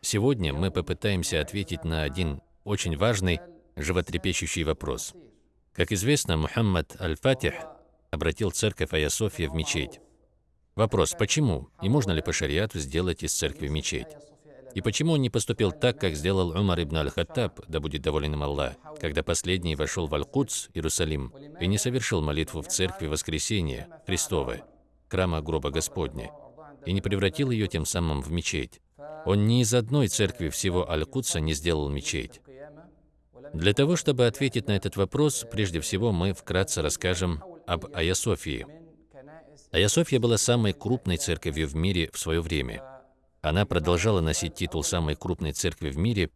Сегодня мы попытаемся ответить на один очень важный, животрепещущий вопрос. Как известно, Мухаммад Аль-Фатих обратил церковь Ая София в мечеть. Вопрос, почему и можно ли по шариату сделать из церкви мечеть? И почему он не поступил так, как сделал Умар ибн Аль-Хаттаб, да будет доволен им Аллах, когда последний вошел в Аль-Кудс, Иерусалим, и не совершил молитву в церкви Воскресения Христовой, храма гроба Господня, и не превратил ее тем самым в мечеть. Он ни из одной церкви всего Аль-Кудса не сделал мечеть. Для того, чтобы ответить на этот вопрос, прежде всего мы вкратце расскажем об Аясофии. Аясофия была самой крупной церковью в мире в свое время. Она продолжала носить титул самой крупной церкви в мире,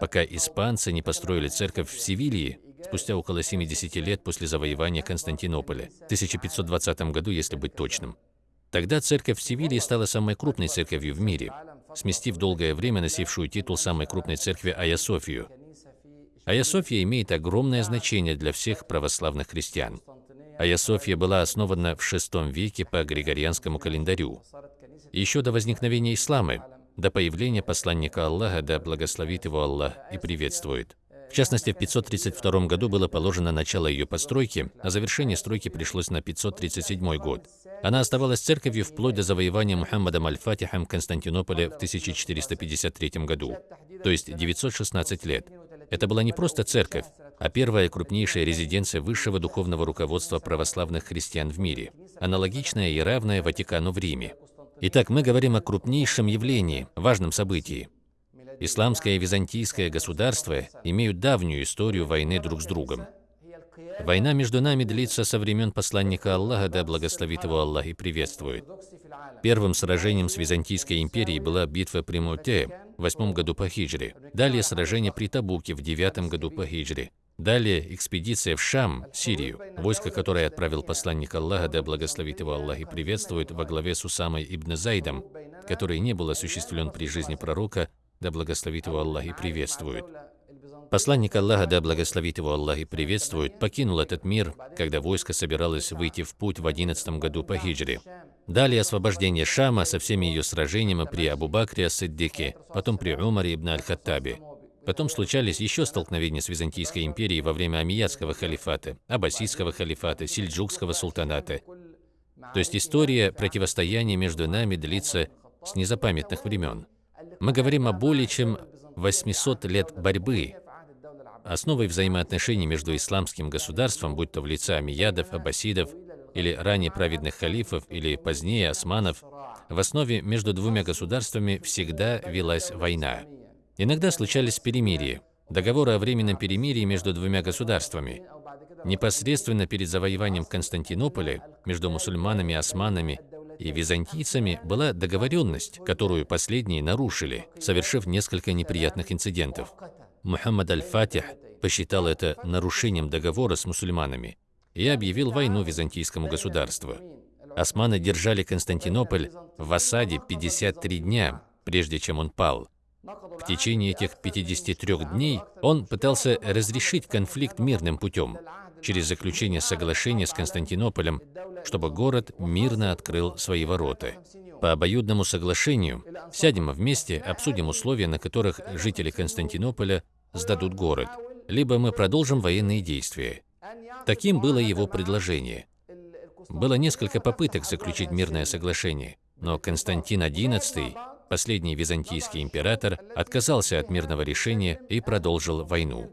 пока испанцы не построили церковь в Севилье спустя около 70 лет после завоевания Константинополя, в 1520 году, если быть точным. Тогда церковь в Севилье стала самой крупной церковью в мире, сместив долгое время носившую титул самой крупной церкви Аясофию. Аясофия имеет огромное значение для всех православных христиан. Аясофия была основана в VI веке по Григорианскому календарю. Еще до возникновения ислама, до появления посланника Аллаха, да благословит его Аллах и приветствует. В частности, в 532 году было положено начало ее постройки, а завершение стройки пришлось на 537 год. Она оставалась церковью вплоть до завоевания Мухаммадом Аль-Фатихом Константинополя в 1453 году, то есть 916 лет. Это была не просто церковь, а первая крупнейшая резиденция высшего духовного руководства православных христиан в мире, аналогичная и равная Ватикану в Риме. Итак, мы говорим о крупнейшем явлении, важном событии – Исламское и византийское государства имеют давнюю историю войны друг с другом. Война между нами длится со времен посланника Аллаха, да благословит его Аллах и приветствует. Первым сражением с Византийской империей была битва при Муте в восьмом году по хиджре. Далее сражение при Табуке в девятом году по хиджре. Далее экспедиция в Шам, Сирию, войско которое отправил посланник Аллаха, да благословит его Аллах и приветствует, во главе с Усамой ибн Зайдом, который не был осуществлен при жизни пророка, да благословит его Аллах и приветствует. Посланник Аллаха, да благословит его Аллах и приветствует, покинул этот мир, когда войско собиралось выйти в путь в 11 году по хиджре. Далее освобождение Шама со всеми ее сражениями при Абу-Бакре Ас-Сиддике, потом при Умаре ибн Аль-Хаттабе. Потом случались еще столкновения с Византийской империей во время Амиядского халифата, Аббасидского халифата, Сельджукского султаната. То есть история противостояния между нами длится с незапамятных времен. Мы говорим о более чем 800 лет борьбы. Основой взаимоотношений между исламским государством, будь то в лице амиядов, аббасидов, или ранее праведных халифов, или позднее османов, в основе между двумя государствами всегда велась война. Иногда случались перемирия, договоры о временном перемирии между двумя государствами. Непосредственно перед завоеванием Константинополя между мусульманами османами и византийцами была договоренность, которую последние нарушили, совершив несколько неприятных инцидентов. Мухаммад аль-Фатих посчитал это нарушением договора с мусульманами и объявил войну византийскому государству. Османы держали Константинополь в осаде 53 дня, прежде чем он пал. В течение этих 53 дней он пытался разрешить конфликт мирным путем, через заключение соглашения с Константинополем, чтобы город мирно открыл свои ворота. По обоюдному соглашению сядем вместе, обсудим условия, на которых жители Константинополя сдадут город, либо мы продолжим военные действия. Таким было его предложение. Было несколько попыток заключить мирное соглашение, но Константин XI, последний византийский император, отказался от мирного решения и продолжил войну.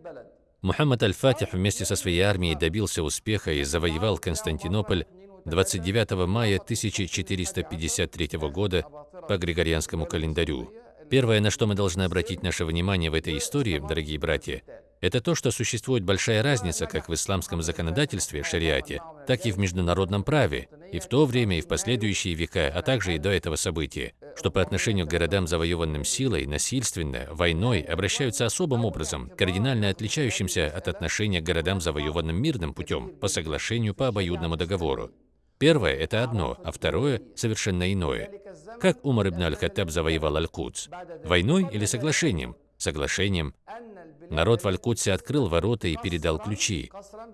Мухаммад аль-Фатих вместе со своей армией добился успеха и завоевал Константинополь 29 мая 1453 года по Григорианскому календарю. Первое, на что мы должны обратить наше внимание в этой истории, дорогие братья, это то, что существует большая разница как в исламском законодательстве, шариате, так и в международном праве, и в то время, и в последующие века, а также и до этого события, что по отношению к городам, завоеванным силой, насильственно, войной, обращаются особым образом, кардинально отличающимся от отношения к городам, завоеванным мирным путем, по соглашению по обоюдному договору. Первое – это одно, а второе – совершенно иное. Как Умар ибн аль-Хаттаб завоевал Аль-Кудс? Войной или соглашением? соглашением, народ в Аль-Кудсе открыл ворота и передал ключи.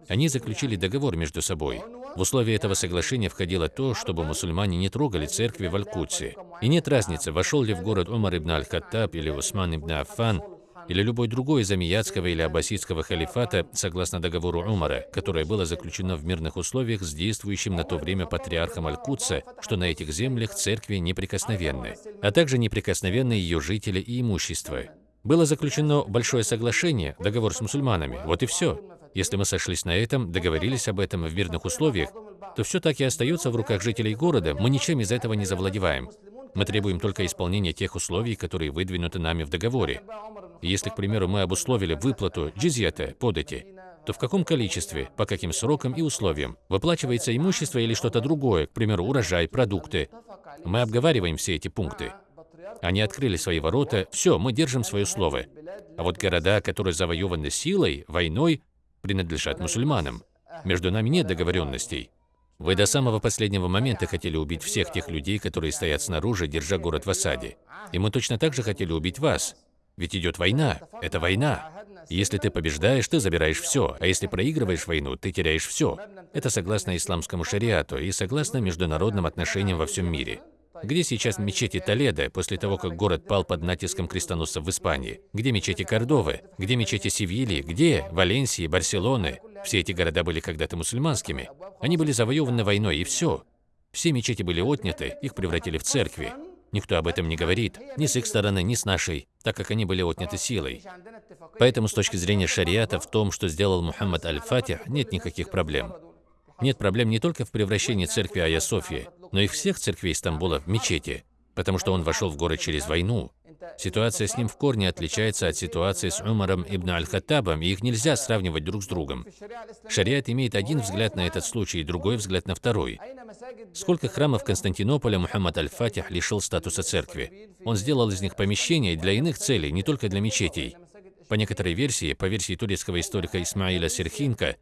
Они заключили договор между собой. В условия этого соглашения входило то, чтобы мусульмане не трогали церкви в Аль-Кудсе. И нет разницы, вошел ли в город Умар ибн Аль-Хаттаб или Усман ибн Аффан, или любой другой из амиядского или аббасидского халифата, согласно договору Умара, которое было заключено в мирных условиях с действующим на то время патриархом Аль-Кудса, что на этих землях церкви неприкосновенны, а также неприкосновенны ее жители и имущество. Было заключено большое соглашение, договор с мусульманами, вот и все. Если мы сошлись на этом, договорились об этом в мирных условиях, то все так и остается в руках жителей города, мы ничем из этого не завладеваем. Мы требуем только исполнения тех условий, которые выдвинуты нами в договоре. Если, к примеру, мы обусловили выплату джизьята, подати, то в каком количестве, по каким срокам и условиям, выплачивается имущество или что-то другое, к примеру, урожай, продукты. Мы обговариваем все эти пункты. Они открыли свои ворота, все, мы держим свое слово. А вот города, которые завоеваны силой, войной, принадлежат мусульманам. Между нами нет договоренностей. Вы до самого последнего момента хотели убить всех тех людей, которые стоят снаружи, держа город в осаде. И мы точно так же хотели убить вас. Ведь идет война. Это война. Если ты побеждаешь, ты забираешь все, а если проигрываешь войну, ты теряешь все. Это согласно исламскому шариату и согласно международным отношениям во всем мире. Где сейчас мечети Толедо, после того, как город пал под натиском крестоносцев в Испании? Где мечети Кордовы? Где мечети Севильи? Где? Валенсии, Барселоны? Все эти города были когда-то мусульманскими. Они были завоеваны войной, и все. Все мечети были отняты, их превратили в церкви. Никто об этом не говорит, ни с их стороны, ни с нашей, так как они были отняты силой. Поэтому с точки зрения шариата в том, что сделал Мухаммад Аль-Фатих, нет никаких проблем. Нет проблем не только в превращении церкви Ая Софии, но и всех церквей Стамбула в мечети, потому что он вошел в город через войну. Ситуация с ним в корне отличается от ситуации с Умаром ибн Аль-Хаттабом, и их нельзя сравнивать друг с другом. Шариат имеет один взгляд на этот случай и другой взгляд на второй. Сколько храмов Константинополя Мухаммад Аль-Фатих лишил статуса церкви? Он сделал из них помещения для иных целей, не только для мечетей. По некоторой версии, по версии турецкого историка Исмаиля Серхинка,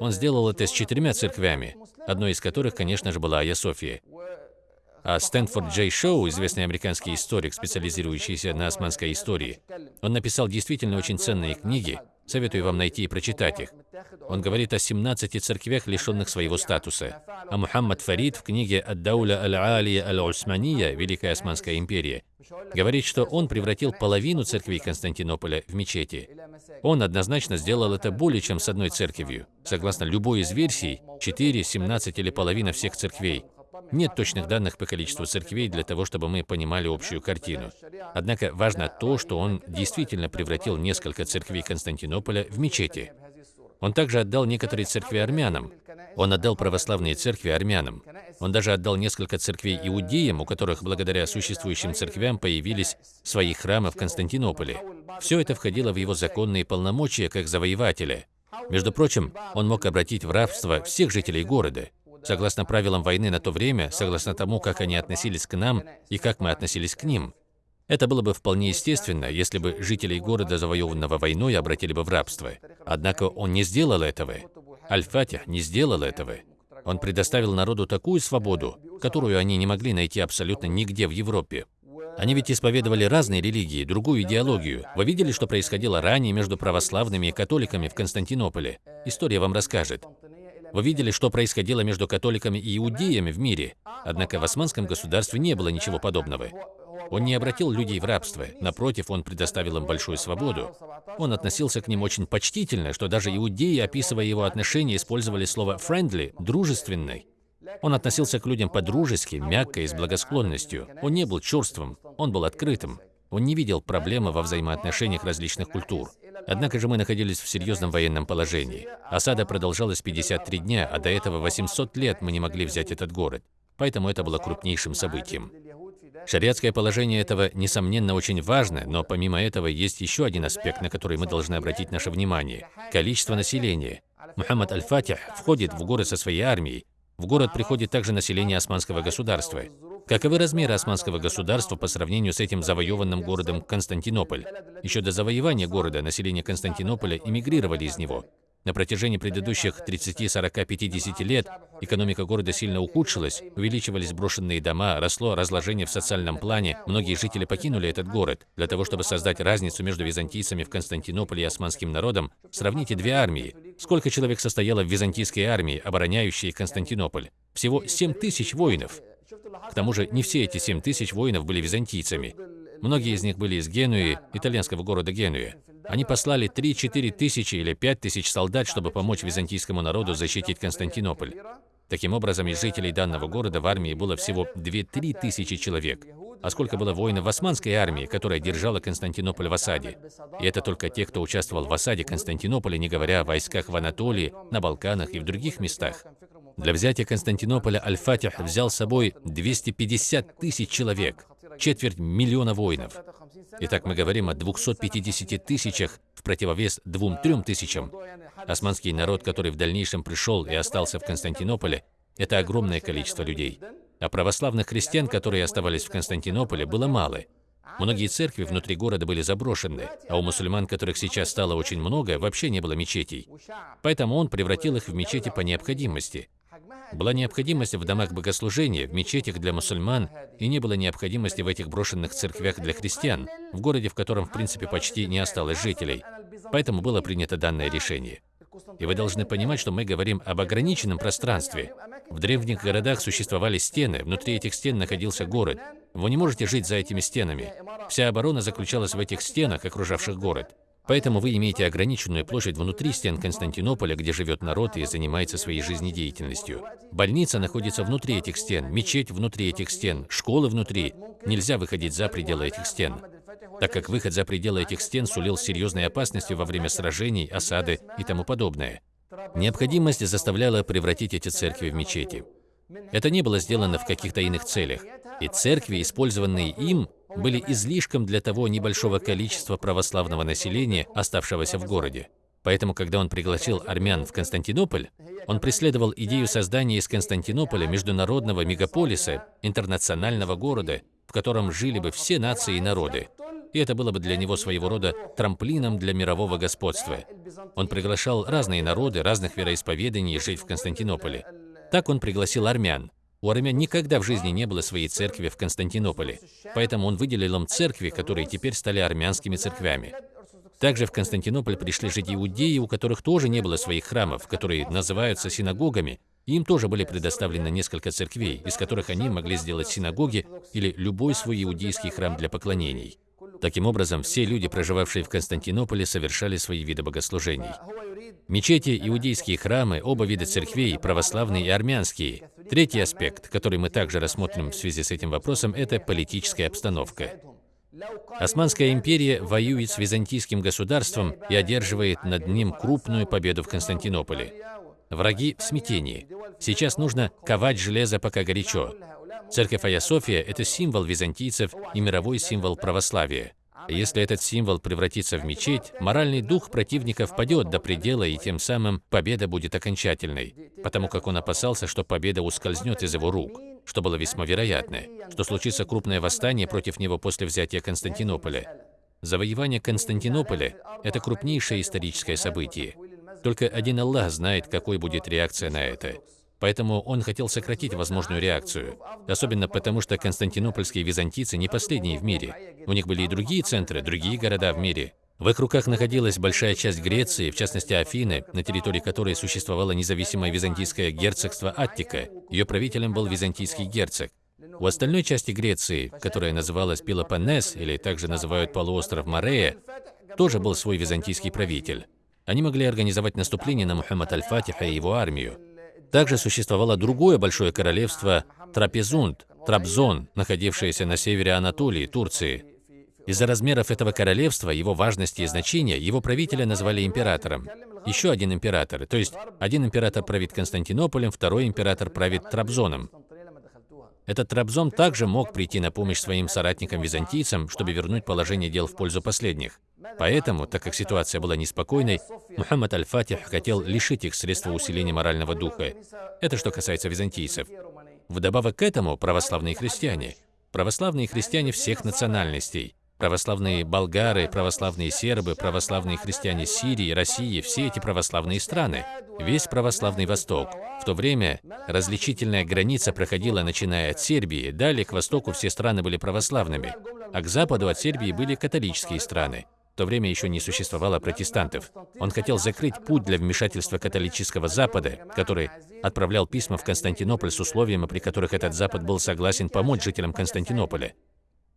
он сделал это с четырьмя церквями, одной из которых, конечно же, была Айя София. А Стэнфорд Джей Шоу, известный американский историк, специализирующийся на османской истории, он написал действительно очень ценные книги, советую вам найти и прочитать их. Он говорит о 17 церквях, лишенных своего статуса. А Мухаммад Фарид в книге «Ад-Дауля аль-Алия аль-Усмания» Великая Османская империя говорит, что он превратил половину церквей Константинополя в мечети. Он однозначно сделал это более чем с одной церковью. Согласно любой из версий, 4, 17 или половина всех церквей. Нет точных данных по количеству церквей для того, чтобы мы понимали общую картину. Однако важно то, что он действительно превратил несколько церквей Константинополя в мечети. Он также отдал некоторые церкви армянам. Он отдал православные церкви армянам. Он даже отдал несколько церквей иудеям, у которых благодаря существующим церквям появились свои храмы в Константинополе. Все это входило в его законные полномочия как завоевателя. Между прочим, он мог обратить в рабство всех жителей города. Согласно правилам войны на то время, согласно тому, как они относились к нам и как мы относились к ним. Это было бы вполне естественно, если бы жителей города, завоеванного войной, обратили бы в рабство. Однако он не сделал этого. Аль-Фатих не сделал этого. Он предоставил народу такую свободу, которую они не могли найти абсолютно нигде в Европе. Они ведь исповедовали разные религии, другую идеологию. Вы видели, что происходило ранее между православными и католиками в Константинополе? История вам расскажет. Вы видели, что происходило между католиками и иудеями в мире. Однако в османском государстве не было ничего подобного. Он не обратил людей в рабство, напротив, он предоставил им большую свободу. Он относился к ним очень почтительно, что даже иудеи, описывая его отношения, использовали слово «friendly» – «дружественный». Он относился к людям по-дружески, мягко и с благосклонностью. Он не был черством, он был открытым. Он не видел проблемы во взаимоотношениях различных культур. Однако же мы находились в серьезном военном положении. Осада продолжалась 53 дня, а до этого 800 лет мы не могли взять этот город. Поэтому это было крупнейшим событием. Шариатское положение этого, несомненно, очень важно, но помимо этого есть еще один аспект, на который мы должны обратить наше внимание – количество населения. Мухаммад Аль-Фатих входит в город со своей армией. В город приходит также население османского государства. Каковы размеры османского государства по сравнению с этим завоеванным городом Константинополь? Еще до завоевания города население Константинополя эмигрировали из него. На протяжении предыдущих 30, 40, 50 лет экономика города сильно ухудшилась, увеличивались брошенные дома, росло разложение в социальном плане, многие жители покинули этот город. Для того, чтобы создать разницу между византийцами в Константинополе и османским народом, сравните две армии. Сколько человек состояло в византийской армии, обороняющей Константинополь? Всего 7 тысяч воинов. К тому же не все эти 7 тысяч воинов были византийцами. Многие из них были из Генуи, итальянского города Генуя. Они послали 3-4 тысячи или 5 тысяч солдат, чтобы помочь византийскому народу защитить Константинополь. Таким образом, из жителей данного города в армии было всего 2-3 тысячи человек. А сколько было воинов в османской армии, которая держала Константинополь в осаде? И это только те, кто участвовал в осаде Константинополя, не говоря о войсках в Анатолии, на Балканах и в других местах. Для взятия Константинополя Аль-Фатих взял с собой 250 тысяч человек, четверть миллиона воинов. Итак, мы говорим о 250 тысячах в противовес 2-3 тысячам. Османский народ, который в дальнейшем пришел и остался в Константинополе, это огромное количество людей. А православных христиан, которые оставались в Константинополе, было мало. Многие церкви внутри города были заброшены, а у мусульман, которых сейчас стало очень много, вообще не было мечетей. Поэтому он превратил их в мечети по необходимости. Была необходимость в домах богослужения, в мечетях для мусульман, и не было необходимости в этих брошенных церквях для христиан, в городе, в котором, в принципе, почти не осталось жителей. Поэтому было принято данное решение. И вы должны понимать, что мы говорим об ограниченном пространстве. В древних городах существовали стены, внутри этих стен находился город. Вы не можете жить за этими стенами. Вся оборона заключалась в этих стенах, окружавших город. Поэтому вы имеете ограниченную площадь внутри стен Константинополя, где живет народ и занимается своей жизнедеятельностью. Больница находится внутри этих стен, мечеть внутри этих стен, школы внутри. Нельзя выходить за пределы этих стен, так как выход за пределы этих стен сулил серьезные опасности во время сражений, осады и тому подобное. Необходимость заставляла превратить эти церкви в мечети. Это не было сделано в каких-то иных целях, и церкви, использованные им, были излишком для того небольшого количества православного населения, оставшегося в городе. Поэтому, когда он пригласил армян в Константинополь, он преследовал идею создания из Константинополя международного мегаполиса, интернационального города, в котором жили бы все нации и народы. И это было бы для него своего рода трамплином для мирового господства. Он приглашал разные народы, разных вероисповеданий жить в Константинополе. Так он пригласил армян, у армян никогда в жизни не было своей церкви в Константинополе, поэтому он выделил им церкви, которые теперь стали армянскими церквями. Также в Константинополь пришли жить иудеи, у которых тоже не было своих храмов, которые называются синагогами, им тоже были предоставлены несколько церквей, из которых они могли сделать синагоги или любой свой иудейский храм для поклонений. Таким образом, все люди, проживавшие в Константинополе, совершали свои виды богослужений. Мечети, иудейские храмы, оба вида церквей, православные и армянские. Третий аспект, который мы также рассмотрим в связи с этим вопросом, это политическая обстановка. Османская империя воюет с византийским государством и одерживает над ним крупную победу в Константинополе. Враги в смятении. Сейчас нужно ковать железо, пока горячо. Церковь Ая София – это символ византийцев и мировой символ православия. Если этот символ превратится в мечеть, моральный дух противника впадет до предела, и тем самым победа будет окончательной, потому как он опасался, что победа ускользнет из его рук, что было весьма вероятно, что случится крупное восстание против него после взятия Константинополя. Завоевание Константинополя – это крупнейшее историческое событие. Только один Аллах знает, какой будет реакция на это. Поэтому он хотел сократить возможную реакцию. Особенно потому, что константинопольские византийцы не последние в мире. У них были и другие центры, другие города в мире. В их руках находилась большая часть Греции, в частности Афины, на территории которой существовало независимое византийское герцогство Аттика. Ее правителем был византийский герцог. У остальной части Греции, которая называлась Пелопоннес, или также называют полуостров Морея, тоже был свой византийский правитель. Они могли организовать наступление на Мухаммад Аль-Фатиха и его армию. Также существовало другое большое королевство Трапезунд, Трабзон, находившееся на севере Анатолии, Турции. Из-за размеров этого королевства, его важности и значения, его правителя назвали императором. Еще один император, то есть один император правит Константинополем, второй император правит Трабзоном. Этот Трабзон также мог прийти на помощь своим соратникам-византийцам, чтобы вернуть положение дел в пользу последних. Поэтому, так как ситуация была неспокойной, Мухаммад Аль-Фатих хотел лишить их средства усиления морального духа. Это что касается византийцев. Вдобавок к этому православные христиане. Православные христиане всех национальностей. Православные болгары, православные сербы, православные христиане Сирии, России, все эти православные страны, весь православный Восток. В то время различительная граница проходила, начиная от Сербии, далее к востоку все страны были православными, а к западу от Сербии были католические страны. В то время еще не существовало протестантов. Он хотел закрыть путь для вмешательства католического Запада, который отправлял письма в Константинополь с условиями, при которых этот Запад был согласен помочь жителям Константинополя.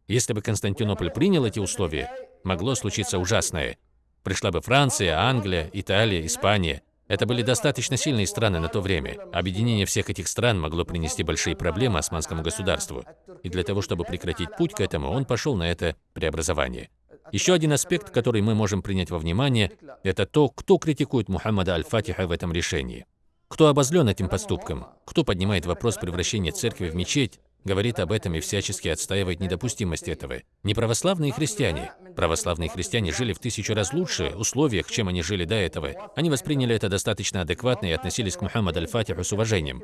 Если бы Константинополь принял эти условия, могло случиться ужасное. Пришла бы Франция, Англия, Италия, Испания. Это были достаточно сильные страны на то время. Объединение всех этих стран могло принести большие проблемы османскому государству. И для того, чтобы прекратить путь к этому, он пошел на это преобразование. Еще один аспект, который мы можем принять во внимание, это то, кто критикует Мухаммада Аль-Фатиха в этом решении. Кто обозлен этим поступком? Кто поднимает вопрос превращения церкви в мечеть говорит об этом и всячески отстаивает недопустимость этого. Не православные христиане. Православные христиане жили в тысячу раз лучше условиях, чем они жили до этого. Они восприняли это достаточно адекватно и относились к Мухаммаду Аль-Фатиху с уважением.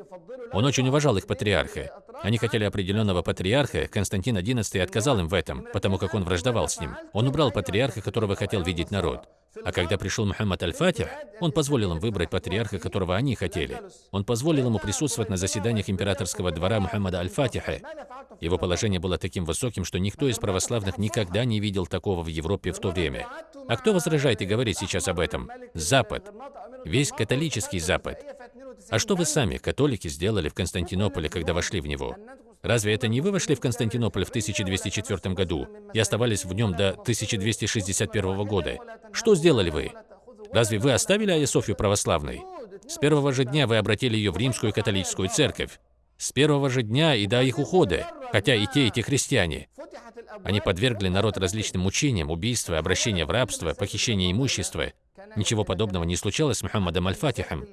Он очень уважал их патриарха. Они хотели определенного патриарха, Константин XI отказал им в этом, потому как он враждовал с ним. Он убрал патриарха, которого хотел видеть народ. А когда пришел Мухаммад Аль-Фатих, он позволил им выбрать патриарха, которого они хотели. Он позволил ему присутствовать на заседаниях императорского двора Мухаммада Аль-Фатиха. Его положение было таким высоким, что никто из православных никогда не видел такого в Европе в то время. А кто возражает и говорит сейчас об этом? Запад. Весь католический Запад. А что вы сами, католики, сделали в Константинополе, когда вошли в него? Разве это не вы вошли в Константинополь в 1204 году и оставались в нем до 1261 года? Что сделали вы? Разве вы оставили Айя Софию православной? С первого же дня вы обратили ее в римскую католическую церковь. С первого же дня и до их ухода, хотя и те, и те христиане. Они подвергли народ различным мучениям, убийства, обращения в рабство, похищения имущества. Ничего подобного не случалось с Мухаммадом Аль-Фатихом.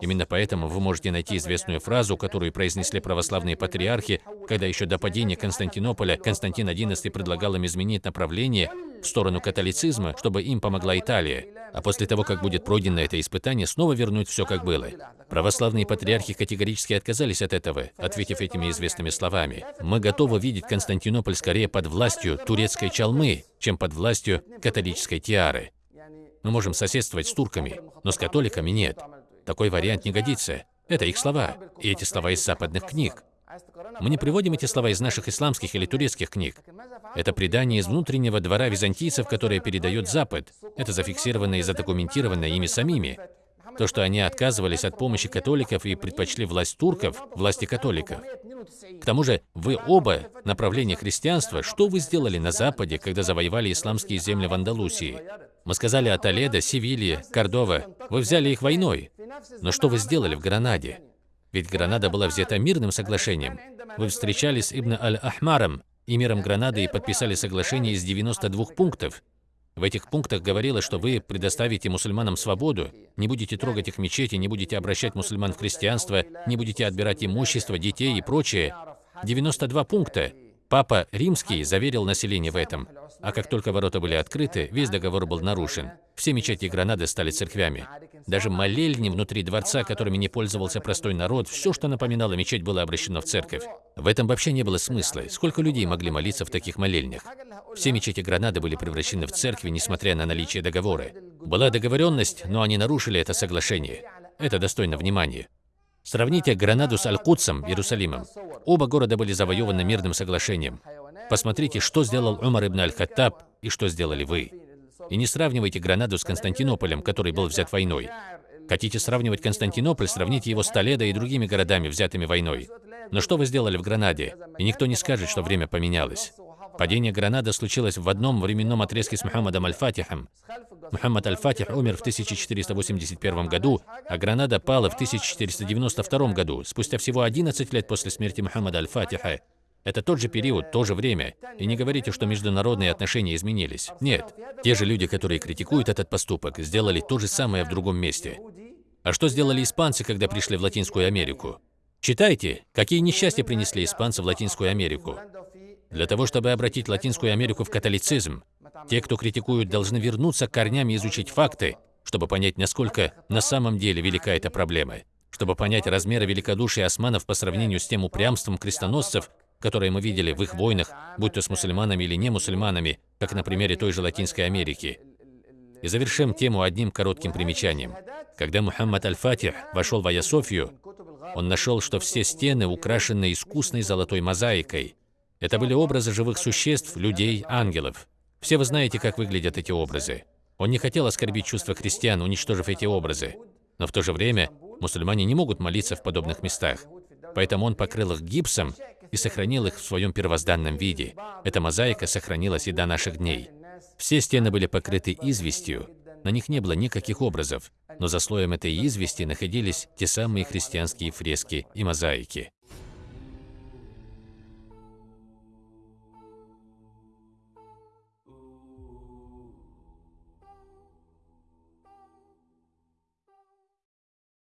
Именно поэтому вы можете найти известную фразу, которую произнесли православные патриархи, когда еще до падения Константинополя Константин XI предлагал им изменить направление в сторону католицизма, чтобы им помогла Италия. А после того, как будет пройдено это испытание, снова вернуть все как было. Православные патриархи категорически отказались от этого, ответив этими известными словами. «Мы готовы видеть Константинополь скорее под властью турецкой чалмы, чем под властью католической тиары. Мы можем соседствовать с турками, но с католиками нет. Такой вариант не годится. Это их слова, и эти слова из западных книг. Мы не приводим эти слова из наших исламских или турецких книг. Это предание из внутреннего двора византийцев, которое передает Запад. Это зафиксировано и задокументировано ими самими. То, что они отказывались от помощи католиков и предпочли власть турков, власти католиков. К тому же, вы оба направления христианства, что вы сделали на Западе, когда завоевали исламские земли в Андалусии? Мы сказали о Толедо, Севилье, Кордова. Вы взяли их войной. Но что вы сделали в Гранаде? Ведь Гранада была взята мирным соглашением. Вы встречались с Ибн Аль-Ахмаром, эмиром Гранады, и подписали соглашение из 92 пунктов. В этих пунктах говорилось, что вы предоставите мусульманам свободу, не будете трогать их мечети, не будете обращать мусульман в христианство, не будете отбирать имущество, детей и прочее. 92 пункта. Папа Римский заверил население в этом. А как только ворота были открыты, весь договор был нарушен. Все мечети Гранады стали церквями. Даже молельни внутри дворца, которыми не пользовался простой народ, все, что напоминало мечеть, было обращено в церковь. В этом вообще не было смысла. Сколько людей могли молиться в таких молельнях? Все мечети Гранады были превращены в церкви, несмотря на наличие договора. Была договоренность, но они нарушили это соглашение. Это достойно внимания. Сравните Гранаду с Аль-Кудсом, Иерусалимом. Оба города были завоеваны мирным соглашением. Посмотрите, что сделал Умар ибн Аль-Хаттаб и что сделали вы. И не сравнивайте Гранаду с Константинополем, который был взят войной. Хотите сравнивать Константинополь, сравните его с Толедо и другими городами, взятыми войной. Но что вы сделали в Гранаде? И никто не скажет, что время поменялось. Падение Гранады случилось в одном временном отрезке с Мухаммадом Аль-Фатихом. Мухаммад Аль-Фатих умер в 1481 году, а Гранада пала в 1492 году, спустя всего 11 лет после смерти Мухаммада Аль-Фатиха. Это тот же период, то же время. И не говорите, что международные отношения изменились. Нет. Те же люди, которые критикуют этот поступок, сделали то же самое в другом месте. А что сделали испанцы, когда пришли в Латинскую Америку? Читайте, какие несчастья принесли испанцы в Латинскую Америку. Для того, чтобы обратить Латинскую Америку в католицизм, те, кто критикуют, должны вернуться к корням и изучить факты, чтобы понять, насколько на самом деле велика эта проблема, чтобы понять размеры великодушия османов по сравнению с тем упрямством крестоносцев, которые мы видели в их войнах, будь то с мусульманами или не мусульманами, как на примере той же Латинской Америки. И завершим тему одним коротким примечанием. Когда Мухаммад Аль-Фатих вошел в Аясофию, он нашел, что все стены украшены искусной золотой мозаикой. Это были образы живых существ, людей, ангелов. Все вы знаете, как выглядят эти образы. Он не хотел оскорбить чувства христиан, уничтожив эти образы. Но в то же время мусульмане не могут молиться в подобных местах. Поэтому он покрыл их гипсом и сохранил их в своем первозданном виде. Эта мозаика сохранилась и до наших дней. Все стены были покрыты известью, на них не было никаких образов, но за слоем этой извести находились те самые христианские фрески и мозаики.